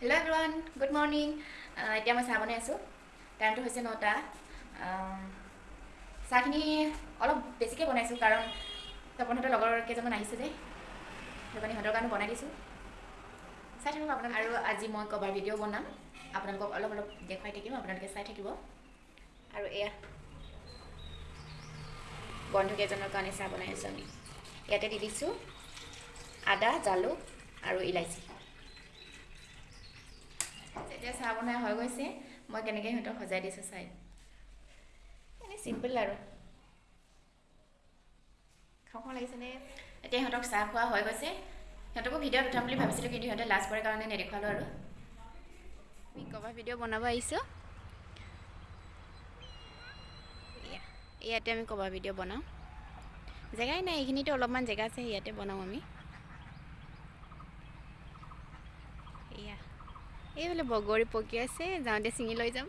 Hello everyone good morning এতিয়া মই চাহ বনাই আছোঁ। টাইমটো হৈছে নটা। আম, চাহখিনি অলপ বেছিকৈ বনাইছোঁ কাৰণ তপনহঁতৰ লগৰ কেইজনমান আহিছে যে। সেইটো কাৰণে সিহঁতৰ কাৰণে বনাই দিছোঁ। চাই থাকিব আপোনালোকে। আৰু আজি মই কভাৰ ভিডিঅ' বনাম। আপোনালোকক অলপ অলপ দেখুৱাই থাকিম। আপোনালোকে চাই থাকিব। আৰু এয়া। বন্ধু কেইজনৰ কাৰণে চাহ বনাই আছোঁ আমি। ইয়াতে দি দিছোঁ আদা জালুক আৰু ইলাচি এতিয়া চাহ বনাই হৈ গৈছে মই কেনেকৈ সিহঁতক সজাই দিছোঁ চাই। এনেই চিম্পল আৰু। খাওঁ লাগিছেনে এতিয়া সিহঁতক চাহ খোৱা হৈ গৈছে। সিহঁতকো ভিডিঅ'ত উঠাম বুলি ভাবিছিলোঁ কিন্তু সিহঁতে লাজ কৰে কাৰণে নেদেখুৱালোঁ আৰু। আমি কভাৰ ভিডিঅ' বনাব আহিছোঁ। ইয়াতে আমি কভাৰ ভিডিঅ' বনাওঁ। জেগাই নাই এইখিনিতো অলপমান জেগা আছে ইয়াতে বনাওঁ আমি। এয়া এইফালে বগৰী পকি আছে যাওঁতে ছিঙি লৈ যাম।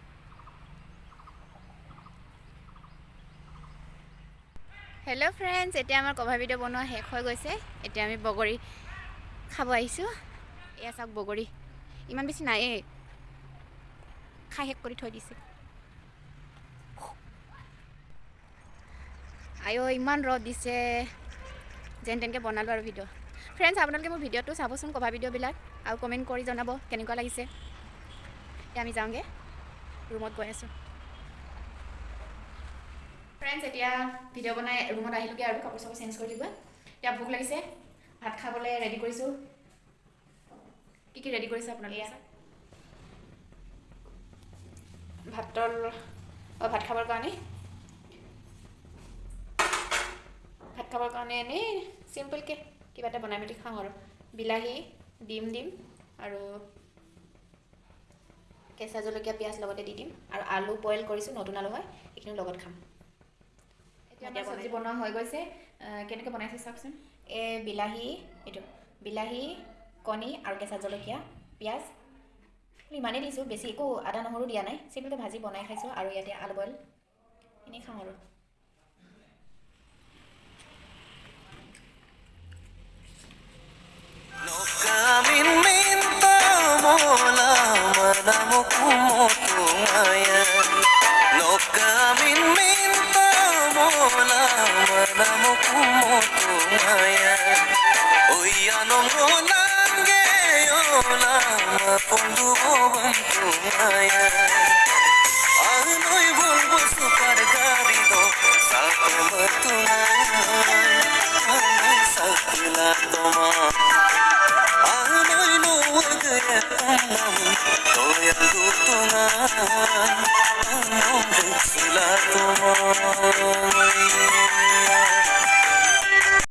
হেল্ল' ফ্ৰেণ্ডছ এতিয়া আমাৰ কভাৰ ভিডিঅ' বনোৱা শেষ হৈ গৈছে। এতিয়া আমি বগৰী খাব আহিছোঁ। এয়া চাওক বগৰী। ইমান বেছি নায়েই খাই শেষ কৰি থৈ দিছে। আইঅ ইমান ৰ'দ দিছে। যেন তেনেকৈ বনালোঁ আৰু ভিডিঅ' ফ্ৰেণ্ডছ আপোনালোকে মোৰ ভিডিঅ'টো চাবচোন কভাৰ ভিডিঅ'বিলাক আৰু কমেণ্ট কৰি জনাব কেনেকুৱা লাগিছে। এতিয়া আমি যাওঁগৈ ৰুমত গৈ আছোঁ। ফ্ৰেণ্ডছ এতিয়া ভিডিঅ' বনাই ৰুমত আহিলোগৈ আৰু কাপোৰ চাপোৰ চেঞ্জ কৰি দিব এতিয়া ভোক লাগিছে ভাত খাবলৈ ৰেডি কৰিছোঁ। কি কি ৰেডি কৰিছে আপোনালোকে? ভাতৰ ভাত খাবৰ কাৰণে। ভাত খাবৰ কাৰণে এনেই চিম্পলকৈ কিবা এটা বনাই মেলি খাওঁ আৰু। বিলাহী ডিম দিম। আৰু কেঁচা জলকীয়া পিঁয়াজ লগতে দি দিম। আৰু আলু বইল কৰিছোঁ নতুন আলু হয় সেইখিনি লগত খাম। এতিয়া চব্জি বনোৱা হৈ গৈছে। কেনেকৈ বনাইছে চাওকচোন। এই বিলাহী এইটো বিলাহী কণী আৰু কেঁচা জলকীয়া পিঁয়াজ। ইমানেই দিছোঁ বেছি একো আদা নহৰু দিয়া নাই। চিম্পলকৈ ভাজি বনাই খাইছোঁ আৰু ইয়াতে আলু বইল। এনেই খাওঁ আৰু। padamu ku mutungayan Nokamin minta mola padamu ku mutungayan Uyanong rolan geyola mapundu bantungayan Anoy bulbul supar garito salto matungayan Anoy sakila tomar Todavía gusto nada, nombre y la tomo.